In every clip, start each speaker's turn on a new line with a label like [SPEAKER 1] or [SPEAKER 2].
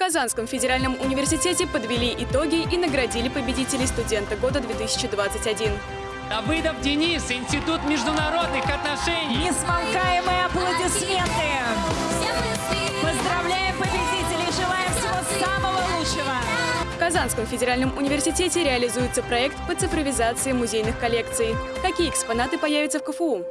[SPEAKER 1] Казанском федеральном университете подвели итоги и наградили победителей студента года 2021.
[SPEAKER 2] Давыдов Денис, Институт международных отношений.
[SPEAKER 3] Несмолкаемые аплодисменты. Поздравляем победителей, желаем всего самого лучшего.
[SPEAKER 1] В Казанском федеральном университете реализуется проект по цифровизации музейных коллекций. Какие экспонаты появятся в КФУ?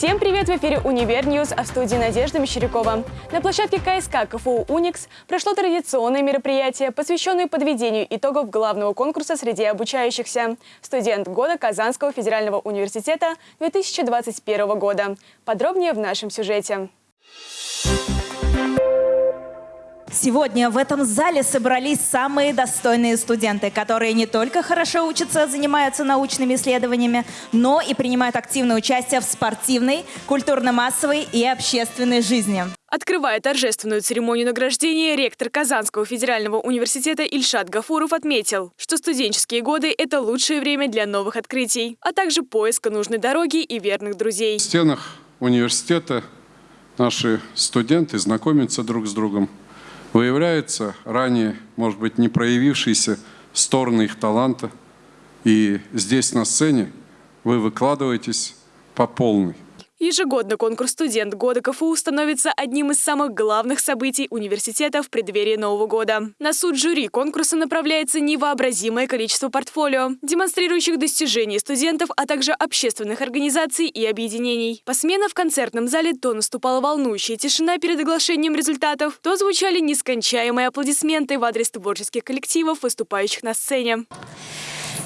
[SPEAKER 1] Всем привет! В эфире «Универ News», а в студии Надежда Мещерякова. На площадке КСК КФУ «Уникс» прошло традиционное мероприятие, посвященное подведению итогов главного конкурса среди обучающихся. Студент года Казанского федерального университета 2021 года. Подробнее в нашем сюжете.
[SPEAKER 3] Сегодня в этом зале собрались самые достойные студенты, которые не только хорошо учатся, занимаются научными исследованиями, но и принимают активное участие в спортивной, культурно-массовой и общественной жизни.
[SPEAKER 1] Открывая торжественную церемонию награждения, ректор Казанского федерального университета Ильшат Гафуров отметил, что студенческие годы – это лучшее время для новых открытий, а также поиска нужной дороги и верных друзей.
[SPEAKER 4] В стенах университета наши студенты знакомятся друг с другом, выявляются ранее, может быть, не проявившиеся стороны их таланта. И здесь на сцене вы выкладываетесь по полной.
[SPEAKER 1] Ежегодно конкурс «Студент года КФУ» становится одним из самых главных событий университета в преддверии Нового года. На суд жюри конкурса направляется невообразимое количество портфолио, демонстрирующих достижения студентов, а также общественных организаций и объединений. Посменно в концертном зале то наступала волнующая тишина перед оглашением результатов, то звучали нескончаемые аплодисменты в адрес творческих коллективов, выступающих на сцене.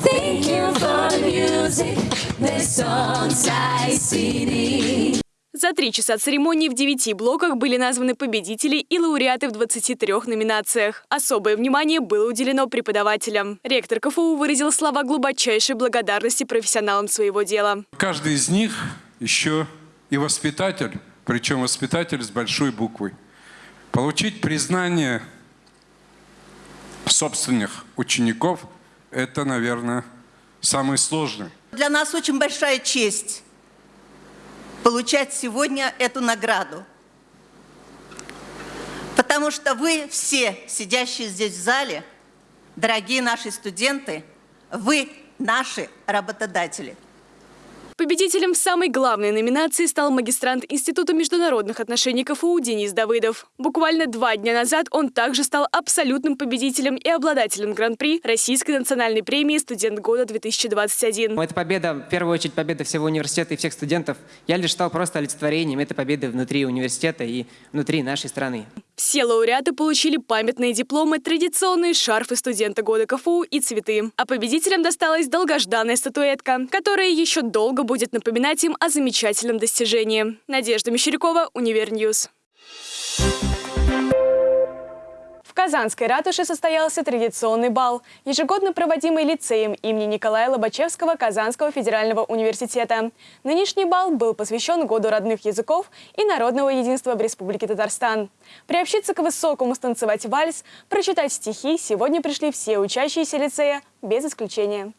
[SPEAKER 5] Thank you for the music, the songs I sing.
[SPEAKER 1] За три часа церемонии в девяти блоках были названы победители и лауреаты в 23 номинациях. Особое внимание было уделено преподавателям. Ректор КФУ выразил слова глубочайшей благодарности профессионалам своего дела.
[SPEAKER 4] Каждый из них еще и воспитатель, причем воспитатель с большой буквы. Получить признание собственных учеников – это, наверное, самый сложный.
[SPEAKER 6] Для нас очень большая честь получать сегодня эту награду. Потому что вы все, сидящие здесь в зале, дорогие наши студенты, вы наши работодатели.
[SPEAKER 1] Победителем самой главной номинации стал магистрант Института международных отношений КФУ Денис Давыдов. Буквально два дня назад он также стал абсолютным победителем и обладателем Гран-при Российской национальной премии «Студент года-2021».
[SPEAKER 7] Это победа, в первую очередь, победа всего университета и всех студентов. Я лишь стал просто олицетворением этой победы внутри университета и внутри нашей страны.
[SPEAKER 1] Все лауреаты получили памятные дипломы, традиционные шарфы студента года КФУ и цветы. А победителям досталась долгожданная статуэтка, которая еще долго будет напоминать им о замечательном достижении. Надежда Мещерякова, Универ News. В Казанской ратуше состоялся традиционный бал, ежегодно проводимый лицеем имени Николая Лобачевского Казанского федерального университета. Нынешний бал был посвящен Году родных языков и народного единства в Республике Татарстан. Приобщиться к высокому станцевать вальс, прочитать стихи сегодня пришли все учащиеся лицея, без исключения.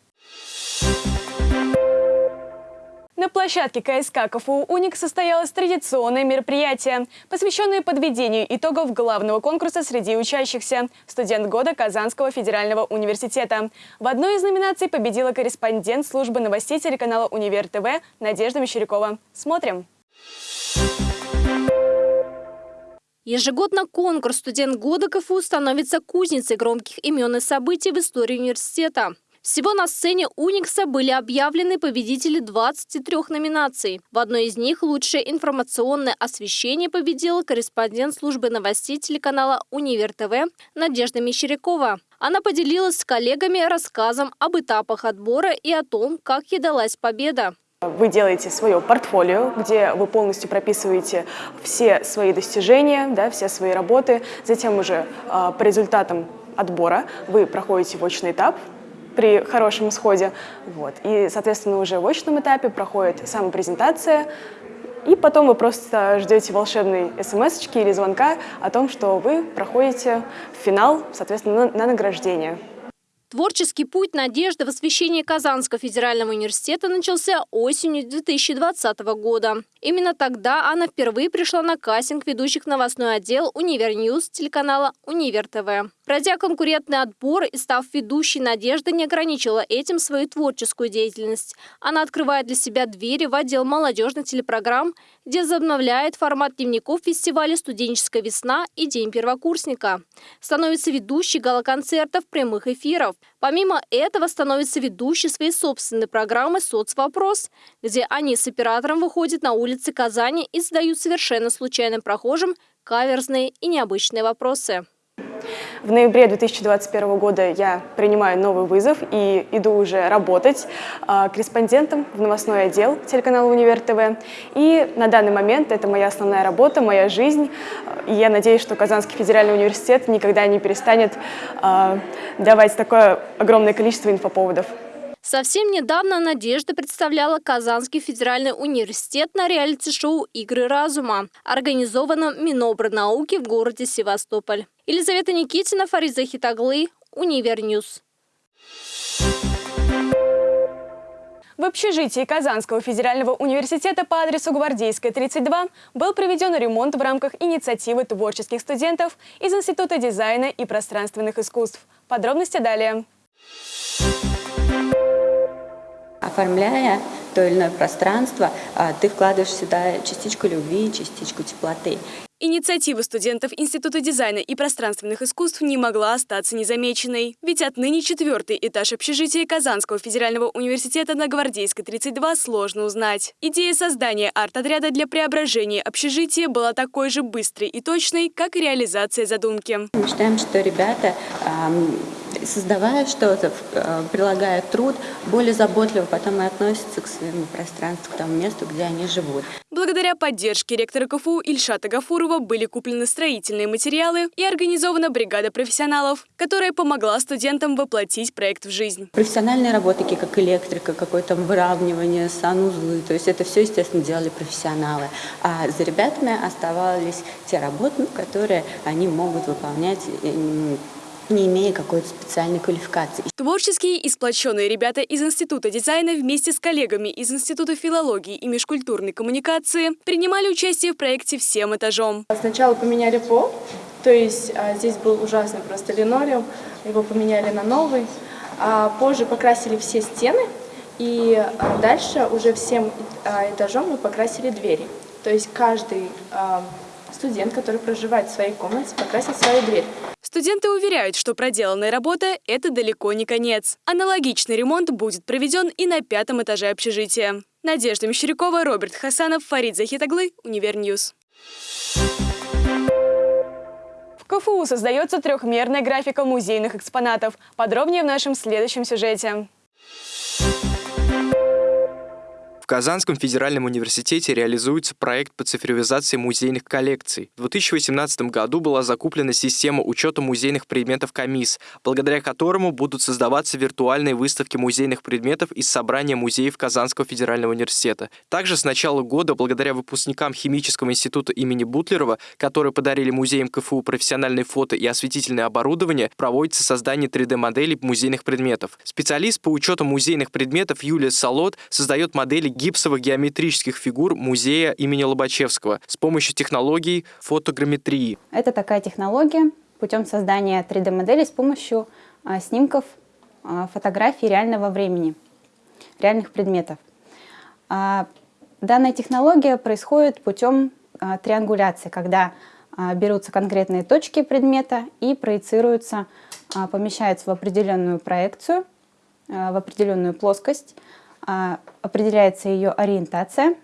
[SPEAKER 1] На площадке КСК КФУ «Уник» состоялось традиционное мероприятие, посвященное подведению итогов главного конкурса среди учащихся «Студент года Казанского федерального университета». В одной из номинаций победила корреспондент службы новостей телеканала «Универ ТВ» Надежда Мещерякова. Смотрим.
[SPEAKER 8] Ежегодно конкурс «Студент года КФУ» становится кузницей громких имен и событий в истории университета. Всего на сцене «Уникса» были объявлены победители 23 номинаций. В одной из них лучшее информационное освещение победила корреспондент службы новостей телеканала «Универ ТВ» Надежда Мещерякова. Она поделилась с коллегами рассказом об этапах отбора и о том, как ей далась победа.
[SPEAKER 1] Вы делаете свое портфолио, где вы полностью прописываете все свои достижения, да, все свои работы. Затем уже э, по результатам отбора вы проходите в очный этап, при хорошем исходе. Вот. И, соответственно, уже в очном этапе проходит самопрезентация, и потом вы просто ждете волшебной смс или звонка о том, что вы проходите финал, соответственно, на, на награждение.
[SPEAKER 8] Творческий путь Надежды в освещении Казанского федерального университета начался осенью 2020 года. Именно тогда она впервые пришла на кастинг ведущих новостной отдел «Универньюз» телеканала «Универ ТВ». Пройдя конкурентный отбор и став ведущей, Надежда не ограничила этим свою творческую деятельность. Она открывает для себя двери в отдел молодежных телепрограмм, где возобновляет формат дневников фестиваля «Студенческая весна» и «День первокурсника». Становится ведущей гала-концертов прямых эфиров. Помимо этого становится ведущей своей собственной программы «Соцвопрос», где они с оператором выходят на улицы Казани и задают совершенно случайным прохожим каверзные и необычные вопросы.
[SPEAKER 9] В ноябре 2021 года я принимаю новый вызов и иду уже работать э, корреспондентом в новостной отдел телеканала «Универ ТВ». И на данный момент это моя основная работа, моя жизнь. И я надеюсь, что Казанский федеральный университет никогда не перестанет э, давать такое огромное количество инфоповодов.
[SPEAKER 8] Совсем недавно Надежда представляла Казанский федеральный университет на реалити-шоу «Игры разума», организованном Минобрнауки в городе Севастополь. Елизавета Никитина, Фарид Захитаглы, Универньюз.
[SPEAKER 9] В общежитии Казанского федерального университета по адресу Гвардейская, 32 был проведен ремонт в рамках инициативы творческих студентов из Института дизайна и пространственных искусств. Подробности далее.
[SPEAKER 10] Оформляя то или иное пространство, а, ты вкладываешь сюда частичку любви, частичку теплоты.
[SPEAKER 1] Инициатива студентов Института дизайна и пространственных искусств не могла остаться незамеченной. Ведь отныне четвертый этаж общежития Казанского федерального университета на Гвардейской 32 сложно узнать. Идея создания арт-отряда для преображения общежития была такой же быстрой и точной, как и реализация задумки.
[SPEAKER 10] Мы считаем, что ребята создавая что-то, э, прилагая труд, более заботливо потом и относятся к своему пространству, к тому месту, где они живут.
[SPEAKER 1] Благодаря поддержке ректора КФУ Ильшата Гафурова были куплены строительные материалы и организована бригада профессионалов, которая помогла студентам воплотить проект в жизнь.
[SPEAKER 10] Профессиональные работы, такие как электрика, какое-то выравнивание, санузлы, то есть это все, естественно, делали профессионалы. А за ребятами оставались те работы, которые они могут выполнять не имея какой-то специальной квалификации.
[SPEAKER 1] Творческие и сплоченные ребята из Института дизайна вместе с коллегами из Института филологии и межкультурной коммуникации принимали участие в проекте всем этажом.
[SPEAKER 11] Сначала поменяли пол, то есть а, здесь был ужасный просто линолеум, его поменяли на новый. А позже покрасили все стены, и а, дальше уже всем а, этажом мы покрасили двери. То есть каждый а, студент, который проживает в своей комнате, покрасит свою дверь.
[SPEAKER 1] Студенты уверяют, что проделанная работа – это далеко не конец. Аналогичный ремонт будет проведен и на пятом этаже общежития. Надежда Мещерякова, Роберт Хасанов, Фарид Захитаглы, Универньюз.
[SPEAKER 9] В КФУ создается трехмерная графика музейных экспонатов. Подробнее в нашем следующем сюжете.
[SPEAKER 12] В Казанском федеральном университете реализуется проект по цифровизации музейных коллекций. В 2018 году была закуплена система учета музейных предметов КАМИС, благодаря которому будут создаваться виртуальные выставки музейных предметов из собрания музеев Казанского федерального университета. Также с начала года, благодаря выпускникам Химического института имени Бутлерова, которые подарили музеям КФУ профессиональные фото и осветительное оборудование, проводится создание 3D-моделей музейных предметов. Специалист по учету музейных предметов Юлия Солод создает модели гипсовых геометрических фигур музея имени Лобачевского с помощью технологий фотограмметрии.
[SPEAKER 13] Это такая технология путем создания 3D-моделей с помощью а, снимков а, фотографий реального времени, реальных предметов. А, данная технология происходит путем триангуляции, когда берутся конкретные точки предмета и проецируются, помещаются в определенную проекцию, в определенную плоскость, определяется ее ориентация,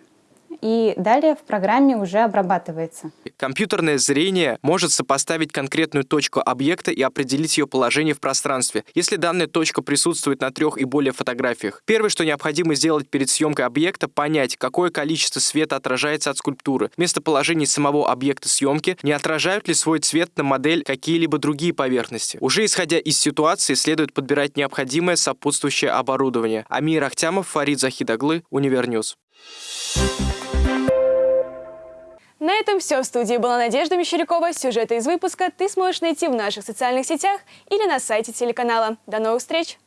[SPEAKER 13] и далее в программе уже обрабатывается.
[SPEAKER 12] Компьютерное зрение может сопоставить конкретную точку объекта и определить ее положение в пространстве, если данная точка присутствует на трех и более фотографиях. Первое, что необходимо сделать перед съемкой объекта, понять, какое количество света отражается от скульптуры, местоположение самого объекта съемки, не отражают ли свой цвет на модель какие-либо другие поверхности. Уже исходя из ситуации, следует подбирать необходимое сопутствующее оборудование. Амир Ахтямов, Фарид Захидаглы, Универньюз.
[SPEAKER 9] На
[SPEAKER 1] этом все. В студии была Надежда Мещерякова. Сюжеты из выпуска ты сможешь найти в наших социальных сетях или на сайте телеканала. До новых встреч!